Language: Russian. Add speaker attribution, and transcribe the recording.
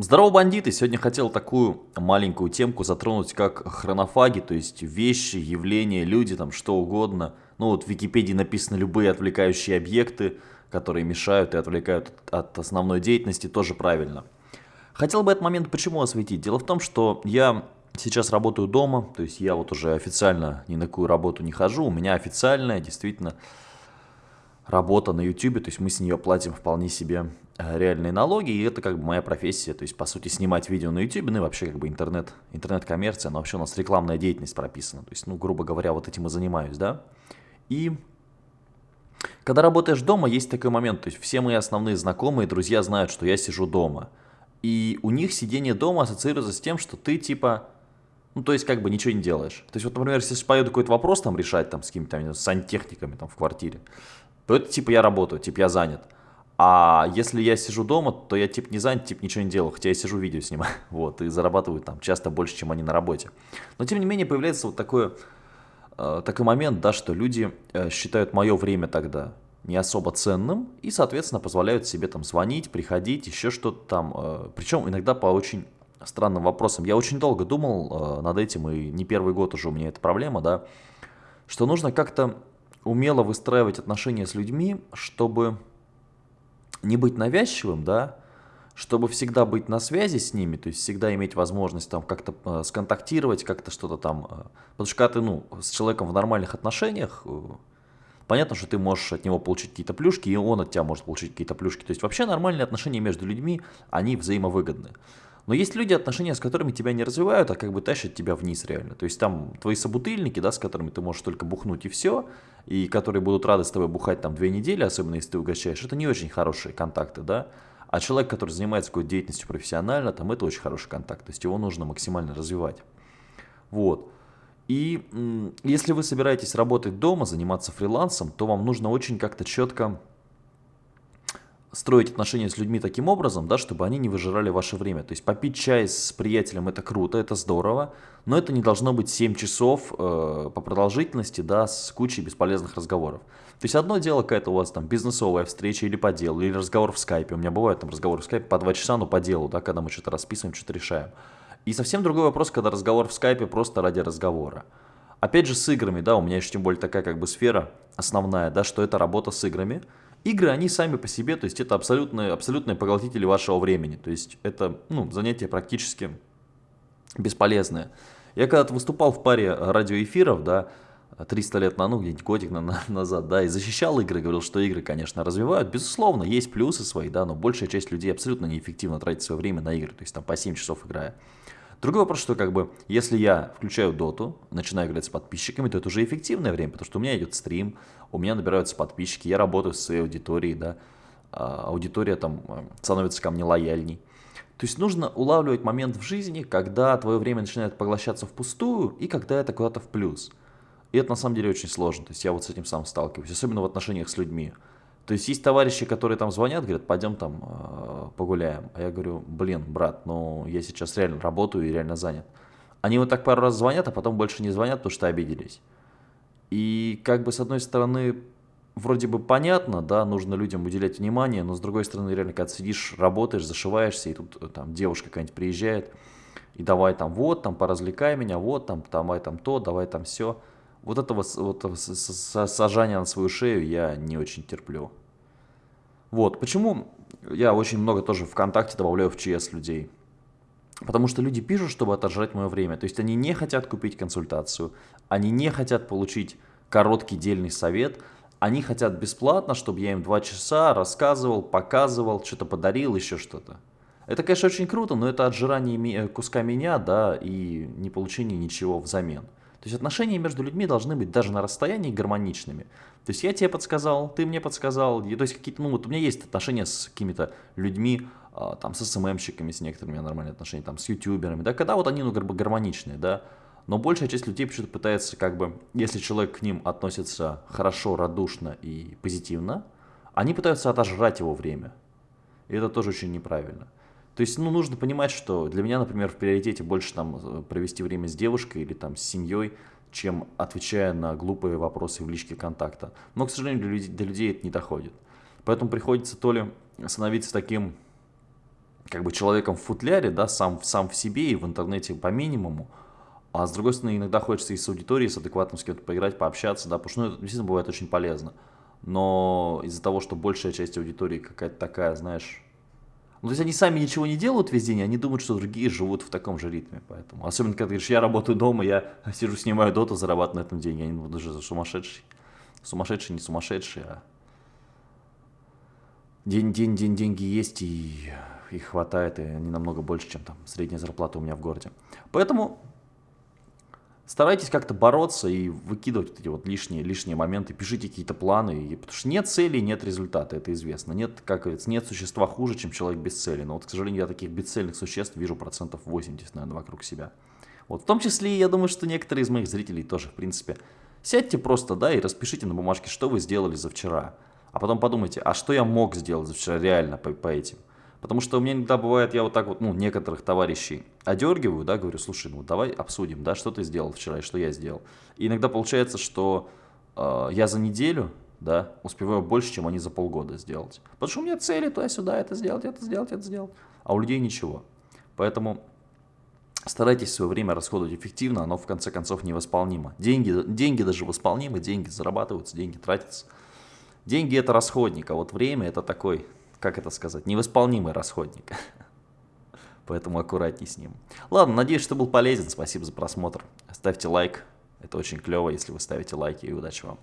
Speaker 1: Здорово, бандиты! Сегодня хотел такую маленькую темку затронуть, как хронофаги, то есть вещи, явления, люди, там что угодно. Ну вот в Википедии написано любые отвлекающие объекты, которые мешают и отвлекают от основной деятельности, тоже правильно. Хотел бы этот момент почему осветить? Дело в том, что я сейчас работаю дома, то есть я вот уже официально ни на какую работу не хожу, у меня официальная действительно работа на YouTube, то есть мы с нее платим вполне себе э, реальные налоги, и это как бы моя профессия, то есть по сути снимать видео на YouTube, ну и вообще как бы интернет, интернет-коммерция, но вообще у нас рекламная деятельность прописана, то есть, ну, грубо говоря, вот этим и занимаюсь, да. И когда работаешь дома, есть такой момент, то есть все мои основные знакомые, друзья знают, что я сижу дома, и у них сидение дома ассоциируется с тем, что ты типа ну, то есть, как бы ничего не делаешь. То есть, вот, например, если поеду какой-то вопрос там решать там с какими-то сантехниками там в квартире, то это типа я работаю, типа я занят. А если я сижу дома, то я типа не занят, типа ничего не делаю, хотя я сижу видео снимаю, вот, и зарабатываю там часто больше, чем они на работе. Но тем не менее появляется вот такой, э, такой момент, да, что люди э, считают мое время тогда не особо ценным и, соответственно, позволяют себе там звонить, приходить, еще что-то там, э, причем иногда по очень странным вопросам. Я очень долго думал э, над этим, и не первый год уже у меня эта проблема, да, что нужно как-то умело выстраивать отношения с людьми, чтобы не быть навязчивым, да, чтобы всегда быть на связи с ними, то есть всегда иметь возможность там как-то э, сконтактировать, как-то что-то там, э, потому что когда ты, ну, с человеком в нормальных отношениях, э, понятно, что ты можешь от него получить какие-то плюшки, и он от тебя может получить какие-то плюшки, то есть вообще нормальные отношения между людьми, они взаимовыгодны. Но есть люди, отношения с которыми тебя не развивают, а как бы тащат тебя вниз реально. То есть там твои собутыльники, да, с которыми ты можешь только бухнуть и все, и которые будут рады с тобой бухать там две недели, особенно если ты угощаешь, это не очень хорошие контакты, да. А человек, который занимается какой-то деятельностью профессионально, там это очень хороший контакт, то есть его нужно максимально развивать. Вот. И если вы собираетесь работать дома, заниматься фрилансом, то вам нужно очень как-то четко строить отношения с людьми таким образом, да, чтобы они не выжирали ваше время. То есть попить чай с приятелем это круто, это здорово, но это не должно быть 7 часов э, по продолжительности, да, с кучей бесполезных разговоров. То есть одно дело какая-то у вас там бизнесовая встреча или по делу, или разговор в скайпе. У меня бывают там разговоры в скайпе по 2 часа, но по делу, да, когда мы что-то расписываем, что-то решаем. И совсем другой вопрос, когда разговор в скайпе просто ради разговора. Опять же с играми, да, у меня еще тем более такая как бы сфера основная, да, что это работа с играми. Игры, они сами по себе, то есть это абсолютные, абсолютные поглотители вашего времени. То есть это ну, занятие практически бесполезное. Я когда-то выступал в паре радиоэфиров, да, 300 лет на, ну, где-нибудь годик на, на, назад, да, и защищал игры, говорил, что игры, конечно, развивают. Безусловно, есть плюсы свои, да, но большая часть людей абсолютно неэффективно тратит свое время на игры, то есть там по 7 часов играя. Другой вопрос, что как бы, если я включаю доту, начинаю играть с подписчиками, то это уже эффективное время, потому что у меня идет стрим, у меня набираются подписчики, я работаю с своей аудиторией, да, а, аудитория там э, становится ко мне лояльней. То есть нужно улавливать момент в жизни, когда твое время начинает поглощаться впустую и когда это куда-то в плюс. И это на самом деле очень сложно, то есть я вот с этим сам сталкиваюсь, особенно в отношениях с людьми. То есть есть товарищи, которые там звонят, говорят, пойдем там э, погуляем. А я говорю, блин, брат, ну я сейчас реально работаю и реально занят. Они вот так пару раз звонят, а потом больше не звонят, потому что обиделись. И как бы с одной стороны, вроде бы понятно, да, нужно людям уделять внимание, но с другой стороны, реально, когда сидишь, работаешь, зашиваешься, и тут э, там девушка какая-нибудь приезжает, и давай там вот, там поразвлекай меня, вот там, давай там то, давай там все. Вот этого вот, сажания на свою шею я не очень терплю. Вот, почему я очень много тоже ВКонтакте добавляю в ЧС людей. Потому что люди пишут, чтобы отожрать мое время. То есть они не хотят купить консультацию, они не хотят получить короткий дельный совет, они хотят бесплатно, чтобы я им два часа рассказывал, показывал, что-то подарил, еще что-то. Это, конечно, очень круто, но это отжирание куска меня, да, и не получение ничего взамен. То есть отношения между людьми должны быть даже на расстоянии гармоничными. То есть я тебе подсказал, ты мне подсказал. То есть какие-то, ну вот у меня есть отношения с какими-то людьми, а, там с СММщиками, с некоторыми у меня нормальные отношения, там с ютуберами, да, когда вот они, ну, как бы гармоничные, да. Но большая часть людей почему-то пытается, как бы, если человек к ним относится хорошо, радушно и позитивно, они пытаются отожрать его время. И это тоже очень неправильно. То есть, ну, нужно понимать, что для меня, например, в приоритете больше там э, провести время с девушкой или там с семьей, чем отвечая на глупые вопросы в личке контакта. Но, к сожалению, для людей, для людей это не доходит. Поэтому приходится то ли становиться таким как бы человеком в футляре, да, сам, сам в себе и в интернете по минимуму, а с другой стороны, иногда хочется и с аудиторией, с адекватным с кем-то поиграть, пообщаться, да, потому что ну, это действительно бывает очень полезно. Но из-за того, что большая часть аудитории какая-то такая, знаешь, ну, то есть они сами ничего не делают весь день, они думают, что другие живут в таком же ритме, поэтому. Особенно, когда ты говоришь, я работаю дома, я сижу, снимаю доту, зарабатываю на этом деньги, они будут уже сумасшедший. Сумасшедший, не сумасшедший, а день, день, день, деньги есть, и их хватает, и они намного больше, чем там средняя зарплата у меня в городе. Поэтому старайтесь как-то бороться и выкидывать вот эти вот лишние, лишние моменты, пишите какие-то планы, потому что нет цели, нет результата, это известно. Нет, как говорится, нет существа хуже, чем человек без цели. Но вот, к сожалению, я таких бесцельных существ вижу процентов 80, наверное, вокруг себя. Вот, в том числе, я думаю, что некоторые из моих зрителей тоже, в принципе. Сядьте просто, да, и распишите на бумажке, что вы сделали за вчера. А потом подумайте, а что я мог сделать за вчера реально по, по этим. Потому что у меня иногда бывает, я вот так вот, ну, некоторых товарищей одергиваю, да, говорю, слушай, ну, давай обсудим, да, что ты сделал вчера и что я сделал. И иногда получается, что э, я за неделю, да, успеваю больше, чем они за полгода сделать. Потому что у меня цели туда-сюда, это сделать, это сделать, это сделать. А у людей ничего. Поэтому старайтесь свое время расходовать эффективно, оно в конце концов невосполнимо. Деньги, деньги даже восполнимы, деньги зарабатываются, деньги тратятся. Деньги это расходник, а вот время это такой как это сказать, невосполнимый расходник. Поэтому аккуратней с ним. Ладно, надеюсь, что был полезен. Спасибо за просмотр. Ставьте лайк. Это очень клево, если вы ставите лайки. И удачи вам.